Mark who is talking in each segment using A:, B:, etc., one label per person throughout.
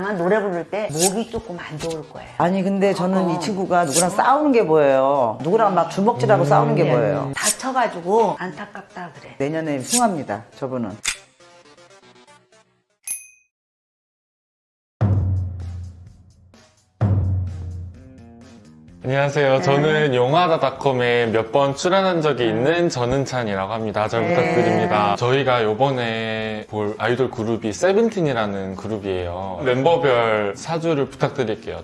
A: 아마 노래 부를 때 목이 조금 안 좋을 거예요.
B: 아니 근데 저는
A: 어.
B: 이 친구가 누구랑 싸우는 게 보여요. 누구랑 막 주먹질하고 싸우는 게 보여요.
A: 다쳐가지고 안타깝다 그래.
B: 내년에 흉합니다. 저분은.
C: 안녕하세요. 저는 영화다닷컴에 몇 번 출연한 적이 있는 전은찬이라고 합니다. 잘 부탁드립니다. 저희가 요번에 볼 아이돌 그룹이 세븐틴이라는 그룹이에요. 멤버별 사주를 부탁드릴게요.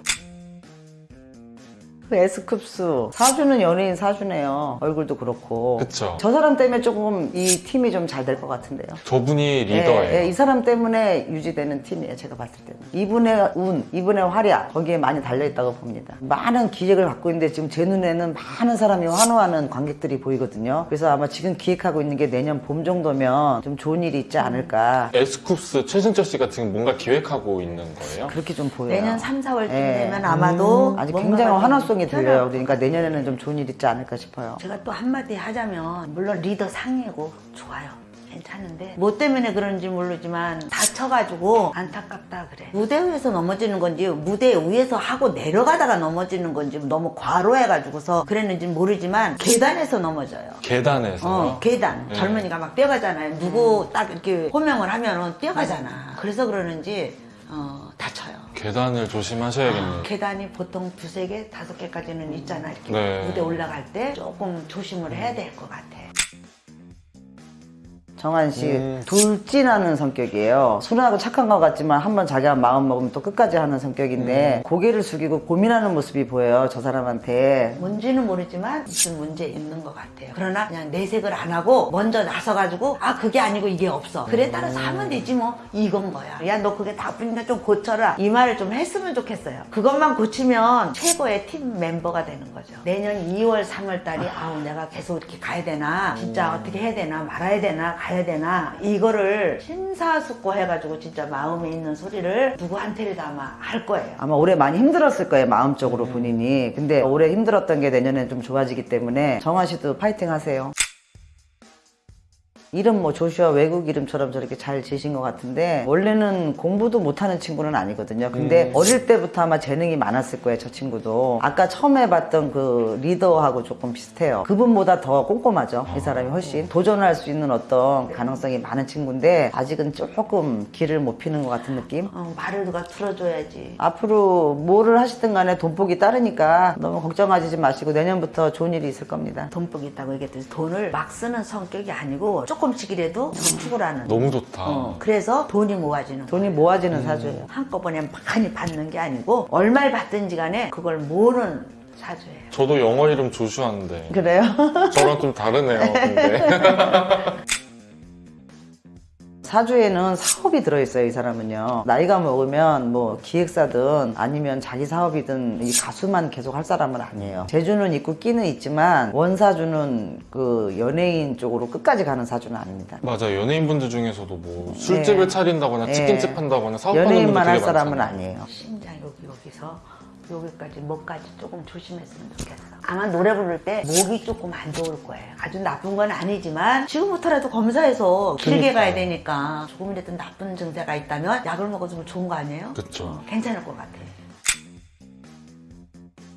B: 그 S쿱스 사주는 연예인 사주네요. 얼굴도 그렇고.
C: 그쵸.
B: 저 사람 때문에 조금 이 팀이 좀 잘 될 것 같은데요.
C: 저분이 리더예요.
B: 예, 예, 이 사람 때문에 유지되는 팀이에요. 제가 봤을 때는. 이분의 운, 이분의 활약 거기에 많이 달려있다고 봅니다. 많은 기획을 갖고 있는데 지금 제 눈에는 많은 사람이 환호하는 관객들이 보이거든요. 그래서 아마 지금 기획하고 있는 게 내년 봄 정도면 좀 좋은 일이 있지 않을까.
C: 에스쿱스 최승철 씨가 지금 뭔가 기획하고 있는 거예요?
B: 그렇게 좀 보여요.
A: 내년 3, 4월쯤
B: 예.
A: 되면 아마도
B: 아직
A: 뭔가가
B: 굉장히
A: 좀
B: 환호 성이 들려요. 그러니까 내년에는 좀 좋은 일 있지 않을까 싶어요.
A: 제가 또 한마디 하자면 물론 리더 상이고 좋아요. 괜찮은데 뭐 때문에 그런지 모르지만 다쳐가지고 안타깝다 그래 무대 위에서 넘어지는 건지 무대 위에서 하고 내려가다가 넘어지는 건지 너무 과로해가지고서 그랬는지 모르지만 계단에서 넘어져요
C: 계단에서.
A: 어, 계단.
C: 네.
A: 젊은이가 막 뛰어가잖아요. 누구 딱 이렇게 호명을 하면은 뛰어가잖아. 그래서 그러는지, 어, 다쳐요.
C: 계단을 조심하셔야겠네요.
A: 계단이 보통 두세 개, 다섯 개까지는 있잖아. 이렇게
C: 네.
A: 무대 올라갈 때 조금 조심을 해야 될 것 같아.
B: 정한 씨
C: 음.
B: 돌진하는 성격이에요. 순하고 착한 것 같지만 한번 자기가 마음 먹으면 또 끝까지 하는 성격인데 고개를 숙이고 고민하는 모습이 보여요. 저 사람한테.
A: 뭔지는 모르지만 무슨 문제 있는 것 같아요. 그러나 그냥 내색을 안 하고 먼저 나서가지고 아 그게 아니고 이게 없어. 그래 따라서 하면 되지 뭐 이건 거야. 야 너 그게 나쁘니까 좀 고쳐라. 이 말을 좀 했으면 좋겠어요. 그것만 고치면 최고의 팀 멤버가 되는 거죠. 내년 2월 3월 달이 아우 내가 계속 이렇게 가야 되나 진짜 어떻게 해야 되나 말아야 되나 가야 되나 이거를 심사숙고 해가지고 진짜 마음에 있는 소리를 누구한테라도 아마 할 거예요.
B: 아마 올해 많이 힘들었을 거예요. 마음적으로 본인이. 근데 올해 힘들었던 게 내년에 좀 좋아지기 때문에 정한 씨도 파이팅 하세요. 이름 뭐 조슈아 외국 이름처럼 저렇게 잘 지신 것 같은데 원래는 공부도 못하는 친구는 아니거든요. 근데 어릴 때부터 아마 재능이 많았을 거예요. 저 친구도 아까 처음에 봤던 그 리더하고 조금 비슷해요. 그분보다 더 꼼꼼하죠. 이 사람이 훨씬 도전할 수 있는 어떤 가능성이 많은 친구인데 아직은 조금 길을 못 피는 것 같은 느낌.
A: 어, 말을 누가 들어줘야지.
B: 앞으로 뭐를 하시든 간에 돈복이 따르니까 너무 걱정하지 마시고 내년부터 좋은 일이 있을 겁니다.
A: 돈복이 있다고 얘기했더니 돈을 막 쓰는 성격이 아니고 조금씩이라도 저축을 하는.
C: 너무 좋다.
A: 어, 그래서 돈이 모아지는
B: 돈이
A: 거예요.
B: 모아지는 사주예요.
A: 한꺼번에 많이 받는 게 아니고 얼마를 받든지 간에 그걸 모으는 사주예요.
C: 저도 영어 이름 조슈아인데
B: 그래요?
C: 저랑 좀 다르네요. 근데
B: 사주에는 사업이 들어있어요, 이 사람은요. 나이가 먹으면 뭐 기획사든 아니면 자기 사업이든 이 가수만 계속 할 사람은 아니에요. 재주는 있고 끼는 있지만 원사주는 그 연예인 쪽으로 끝까지 가는 사주는 아닙니다.
C: 맞아 연예인분들 중에서도 뭐 술집을 차린다거나
B: 네.
C: 치킨집 한다거나 사업하는 분들
B: 연예인만 할 사람은. 아니에요.
A: 심장 여기 여기서 여기까지 목까지 조금 조심했으면 좋겠어. 아마 노래 부를 때 목이 조금 안 좋을 거예요. 아주 나쁜 건 아니지만 지금부터라도 검사해서 길게
C: 그러니까요.
A: 가야 되니까 조금이라도 나쁜 증세가 있다면 약을 먹어주면 좋은 거 아니에요?
C: 그쵸.
A: 어, 괜찮을 것 같아요.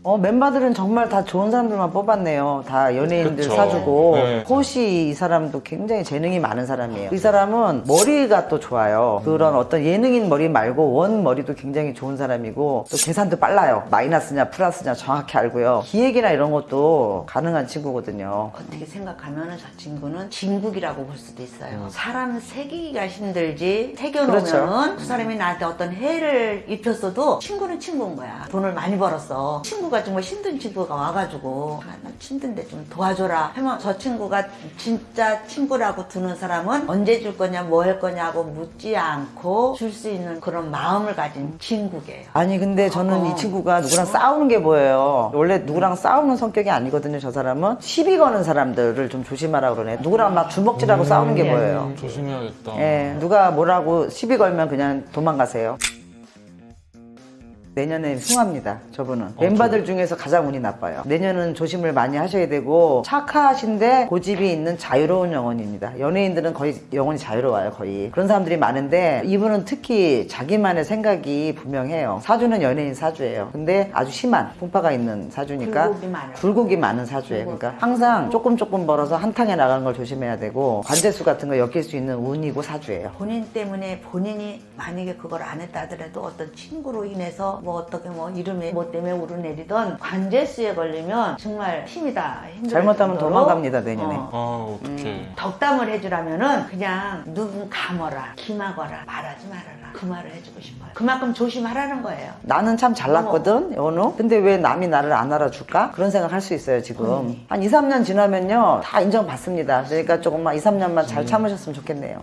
B: 어, 멤버들은 정말 다 좋은 사람들만 뽑았네요. 다 연예인들
C: 그쵸.
B: 사주고.
C: 네.
B: 호시 이 사람도 굉장히 재능이 많은 사람이에요. 이 사람은 머리가 또 좋아요. 그런 어떤 예능인 머리 말고 원 머리도 굉장히 좋은 사람이고 또 계산도 빨라요. 마이너스냐 플러스냐 정확히 알고요. 기획이나 이런 것도 가능한 친구거든요.
A: 어떻게 생각하면 저 친구는 진국이라고 볼 수도 있어요. 사람 새기기가 힘들지 새겨놓으면
B: 그렇죠.
A: 그 사람이 나한테 어떤 해를 입혔어도 친구는 친구인 거야. 돈을 많이 벌었어. 친구가 정말 힘든 친구가 와가지고 아, 나 힘든데 좀 도와줘라 하면 저 친구가 진짜 친구라고 두는 사람은 언제 줄 거냐 뭐 할 거냐고 묻지 않고 줄 수 있는 그런 마음을 가진 친구예요.
B: 아니 근데 저는
A: 어.
B: 이 친구가 누구랑 싸우는 게 보여요. 원래 누구랑 싸우는 성격이 아니거든요. 저 사람은 시비 거는 사람들을 좀 조심하라 그러네. 누구랑 막 주먹질하고 싸우는 게 보여요.
C: 음, 조심해야겠다.
B: 예, 누가 뭐라고 시비 걸면 그냥 도망가세요. 내년에 숭합니다. 저분은 멤버들 중에서 가장 운이 나빠요. 내년은 조심을 많이 하셔야 되고 착하신데 고집이 있는 자유로운 영혼입니다. 연예인들은 거의 영혼이 자유로워요. 거의 그런 사람들이 많은데 이분은 특히 자기만의 생각이 분명해요. 사주는 연예인 사주예요. 근데 아주 심한 풍파가 있는 사주니까
A: 굴곡이 많아요.
B: 굴곡이 많은 사주예요. 그러니까 항상 조금 조금 벌어서 한탕에 나가는 걸 조심해야 되고 관제수 같은 거 엮일 수 있는 운이고 사주예요.
A: 본인 때문에 본인이 만약에 그걸 안 했다 하더라도 어떤 친구로 인해서 뭐 어떻게 뭐 이름에 뭐 때문에 오르내리던 관제수에 걸리면 정말 힘이다
B: 잘못하면 도망갑니다, 내년에.
A: 어.
C: 아 어떡해.
A: 덕담을 해주라면은 그냥 누군 감어라 기막어라 말하지 말아라 그 말을 해주고 싶어요 그만큼 조심하라는 거예요
B: 나는 참 잘났거든, 연우. 근데 왜 남이 나를 안 알아줄까? 그런 생각 할 수 있어요, 지금. 한 2, 3년 지나면요. 다 인정받습니다. 그러니까 조금만 2, 3년만 잘 참으셨으면 좋겠네요.